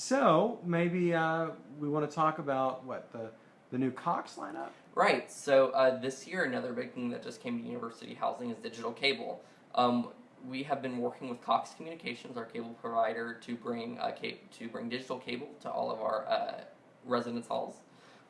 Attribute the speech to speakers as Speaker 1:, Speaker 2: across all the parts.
Speaker 1: So maybe uh, we want to talk about what the the new Cox lineup.
Speaker 2: Right. So uh, this year, another big thing that just came to University Housing is digital cable. Um, we have been working with Cox Communications, our cable provider, to bring uh, to bring digital cable to all of our uh, residence halls.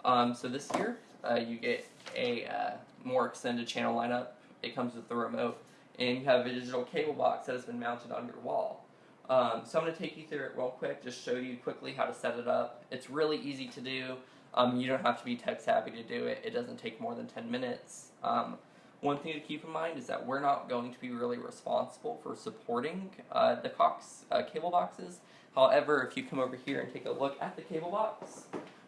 Speaker 2: Um, so this year, uh, you get a uh, more extended channel lineup. It comes with the remote, and you have a digital cable box that has been mounted on your wall. Um, so I'm going to take you through it real quick, just show you quickly how to set it up. It's really easy to do. Um, you don't have to be tech savvy to do it. It doesn't take more than 10 minutes. Um, one thing to keep in mind is that we're not going to be really responsible for supporting uh, the Cox uh, cable boxes. However, if you come over here and take a look at the cable box,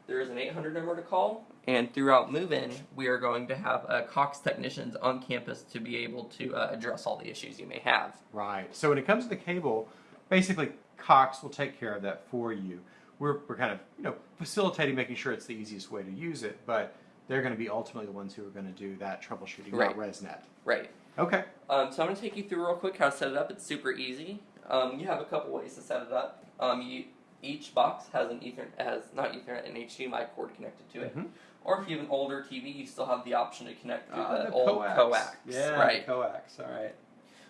Speaker 2: there is an 800 number to call, and throughout move-in, we are going to have uh, Cox technicians on campus to be able to uh, address all the issues you may have.
Speaker 1: Right. So when it comes to the cable, basically Cox will take care of that for you. We're, we're kind of you know facilitating, making sure it's the easiest way to use it, but they're going to be ultimately the ones who are going to do that troubleshooting,
Speaker 2: Right.
Speaker 1: ResNet.
Speaker 2: Right.
Speaker 1: Okay.
Speaker 2: Um, so I'm going to take you through real quick how to set it up. It's super easy. Um, you have a couple ways to set it up. Um, you, each box has an Ethernet, has not Ethernet, an HDMI cord connected to it.
Speaker 1: Mhm.
Speaker 2: Or if you have an older TV, you still have the option to connect through
Speaker 1: Ah,
Speaker 2: the, old coax.
Speaker 1: Yeah,
Speaker 2: right.
Speaker 1: coax. All right.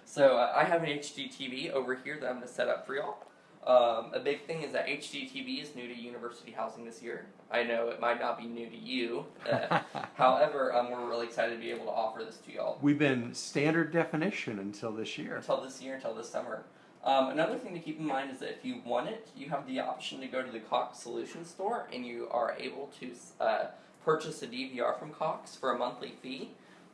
Speaker 2: So uh, I have an HD TV over here that I'm going to set up for y'all. Um, a big thing is that HD TV is new to university housing this year. I know it might not be new to you. Uh, however, um, we're really excited to be able to offer this to y'all.
Speaker 1: We've been standard definition until this year.
Speaker 2: until this year, until this summer. Um, another thing to keep in mind is that if you want it, you have the option to go to the Cox Solutions store and you are able to uh, purchase a DVR from Cox for a monthly fee.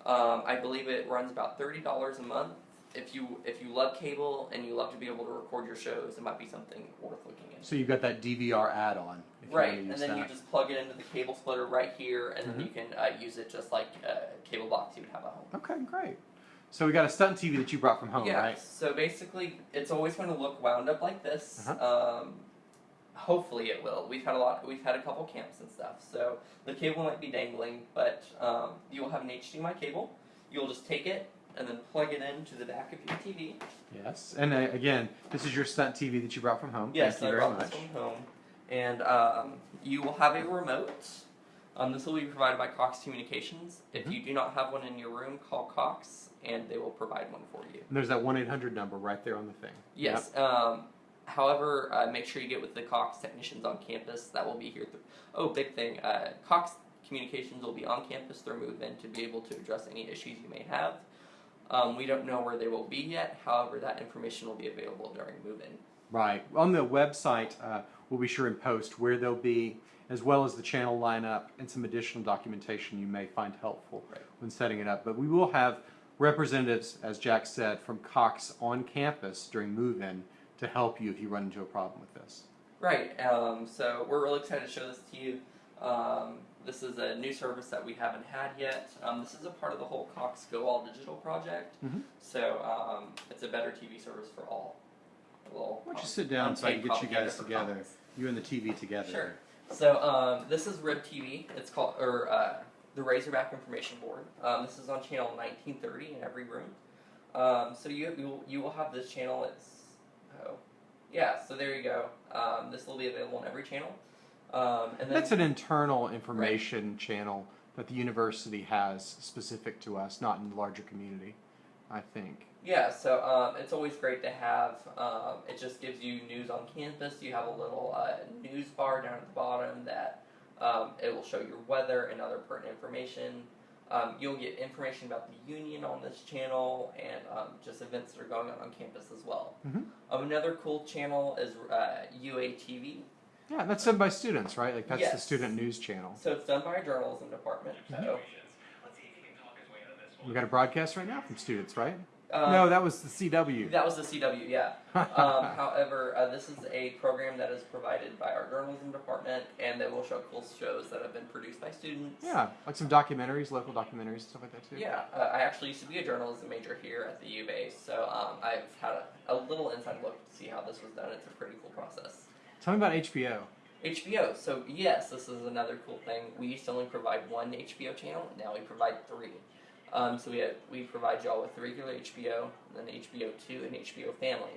Speaker 2: Um, I believe it runs about thirty dollars a month. If you if you love cable and you love to be able to record your shows, it might be something worth looking into.
Speaker 1: So you've got that DVR add-on. If
Speaker 2: Right, and then
Speaker 1: use
Speaker 2: you just plug it into the cable splitter right here, and
Speaker 1: Mhm.
Speaker 2: then you can uh, use it just like a cable box you would have at home.
Speaker 1: Okay, great. So we got a stunt TV that you brought from home,
Speaker 2: yeah.
Speaker 1: right?
Speaker 2: So basically, it's always going to look wound up like this.
Speaker 1: Uh-huh.
Speaker 2: Um, hopefully, it will. We've had a lot. We've had a couple camps and stuff. So the cable might be dangling, but um, you will have an HDMI cable. You'll just take it and then plug it into the back of your TV.
Speaker 1: Yes. And uh, again, this is your stunt TV that you brought from home.
Speaker 2: Yes,
Speaker 1: Thank you
Speaker 2: I
Speaker 1: very
Speaker 2: brought
Speaker 1: much.
Speaker 2: this one home, and um, you will have a remote. Um, this will be provided by Cox Communications. If
Speaker 1: Mhm.
Speaker 2: you do not have one in your room, call Cox, and they will provide one for you.
Speaker 1: And there's that one eight hundred number right there on the thing.
Speaker 2: Yes. Um, however, uh, make sure you get with the Cox technicians on campus. That will be here. Oh, big thing. Uh, Cox Communications will be on campus through move-in to be able to address any issues you may have. Um, we don't know where they will be yet. However, that information will be available during move-in.
Speaker 1: Right. On the website, uh, we'll be sure and post where they'll be, as well as the channel lineup and some additional documentation you may find helpful
Speaker 2: Right.
Speaker 1: when setting it up. But we will have representatives, as Jack said, from Cox on campus during move-in to help you if you run into a problem with this.
Speaker 2: Right. Um, so we're really excited to show this to you. Um, this is a new service that we haven't had yet. Um, this is a part of the whole Cox Go All Digital project.
Speaker 1: Mhm.
Speaker 2: So um, it's a better TV service for all.
Speaker 1: Why don't you sit down so I can get you guys together,
Speaker 2: Cox.
Speaker 1: you and the TV together.
Speaker 2: Sure. So um, this is Rib TV. It's called or uh, the Razorback Information Board. Um, this is on channel 1930 in every room. Um, so you you will, you will have this channel. It's oh yeah. So there you go. Um, this will be available on every channel. Um, and then
Speaker 1: That's an internal information channel that the university has specific to us, not in the larger community, I think.
Speaker 2: Yeah, so um, it's always great to have. Um, it just gives you news on campus. You have a little uh, news bar down at the bottom that um, it will show your weather and other pertinent information. Um, you'll get information about the union on this channel and um, just events that are going on on campus as well.
Speaker 1: Mhm.
Speaker 2: Um, another cool channel is uh, UATV.
Speaker 1: Yeah, that's done by students, right? Like that's the
Speaker 2: Yes.
Speaker 1: student news channel.
Speaker 2: So it's done by our journalism department. So
Speaker 1: We got a broadcast right now from students, right?
Speaker 2: um,
Speaker 1: no, that was the CW.
Speaker 2: that was the CW. Yeah. Um, however, uh, this is a program that is provided by our journalism department, and they will show cool shows that have been produced by students.
Speaker 1: yeah, like some documentaries, local documentaries, stuff like that too.
Speaker 2: Yeah, uh, I actually used to be a journalism major here at the U of A, so um, I've had a, a little inside look to see how this was done. It's a pretty cool process.
Speaker 1: Tell me about HBO.
Speaker 2: HBO. So yes, this is another cool thing. We used to only provide one HBO channel. Now we provide three. Um, so we have, we provide y'all with regular HBO, then HBO Two, and HBO Family.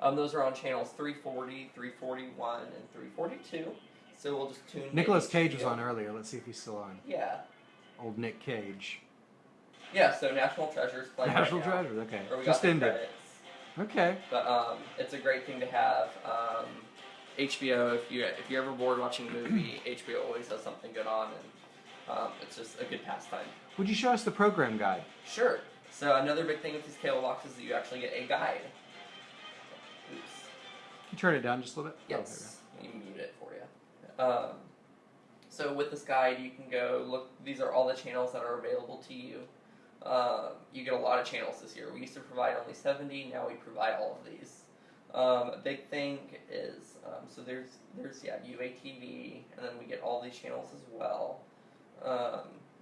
Speaker 2: Um, those are on channels 340, 341, and 342. So we'll just tune. Nicolas
Speaker 1: Cage was on earlier. Let's see if he's still on.
Speaker 2: Yeah,
Speaker 1: Old Nick Cage.
Speaker 2: yeah. So National Treasures play
Speaker 1: National
Speaker 2: right now,
Speaker 1: Treasure. Okay. Just ended.
Speaker 2: credits.
Speaker 1: Okay.
Speaker 2: But um, it's a great thing to have. Um, HBO, if you if you're ever bored watching a movie, HBO always has something good on, and um, it's just a good pastime.
Speaker 1: Would you show us the program guide?
Speaker 2: Sure. So another big thing with these cable boxes is that you actually get a guide. Oops.
Speaker 1: Can you turn it down just a little bit? Oh,
Speaker 2: Yes. Let me mute it for you. Um, so with this guide, you can go look. These are all the channels that are available to you. Um, you get a lot of channels this year. We used to provide only 70. Now we provide all of these. Um, a big thing is um, so there's there's yeah UATV, and then we get all these channels as well. Um,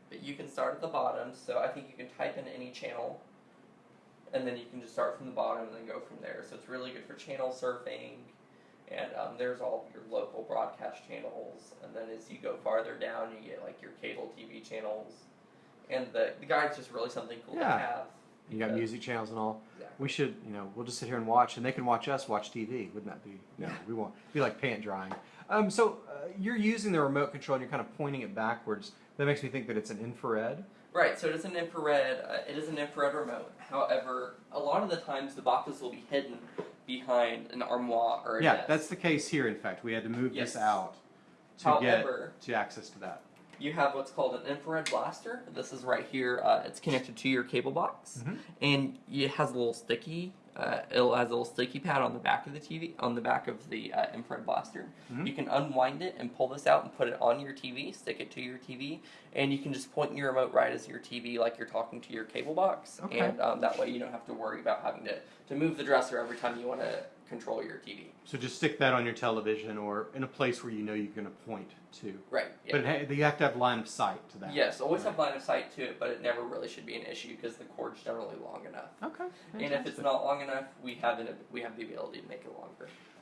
Speaker 2: but you can start at the bottom. So I think you can type in any channel, and then you can just start from the bottom and then go from there. So it's really good for channel surfing. And um, there's all your local broadcast channels, and then as you go farther down, you get like your cable TV channels, and the the guide's just really something cool
Speaker 1: Yeah.
Speaker 2: to have.
Speaker 1: You got
Speaker 2: because-
Speaker 1: music channels and all.
Speaker 2: Exactly.
Speaker 1: We should, you know, we'll just sit here and watch, and they can watch us watch TV. Wouldn't that be? No,
Speaker 2: Yeah.
Speaker 1: we won't. Be like pant drying. Um, so uh, you're using the remote control, and you're kind of pointing it backwards. That makes me think that it's an infrared.
Speaker 2: Right, so it is an infrared. Uh, it is an infrared remote. However, a lot of the times the boxes will be hidden behind an armoire or a
Speaker 1: Yeah,
Speaker 2: desk.
Speaker 1: that's the case here. In fact, we had to move
Speaker 2: Yes.
Speaker 1: this out to
Speaker 2: However,
Speaker 1: get to access to that.
Speaker 2: You have what's called an infrared blaster. This is right here. Uh, it's connected to your cable box,
Speaker 1: Mhm.
Speaker 2: and it has a little sticky. Uh, it has a little sticky pad on the back of the TV, on the back of the uh, infrared blaster.
Speaker 1: Mhm.
Speaker 2: You can unwind it and pull this out and put it on your TV. Stick it to your TV, and you can just point your remote right as your TV, like you're talking to your cable box.
Speaker 1: Okay.
Speaker 2: And um, that way, you don't have to worry about having to to move the dresser every time you want to control your TV.
Speaker 1: So just stick that on your television or in a place where you know you're going to point to.
Speaker 2: Right. Yeah.
Speaker 1: But you have to have line of sight to that.
Speaker 2: Yes, always
Speaker 1: Right.
Speaker 2: have line of sight to it, but it never really should be an issue because the cord's generally long enough.
Speaker 1: Okay.
Speaker 2: And if it's not long enough, we have an, we have the ability to make it longer.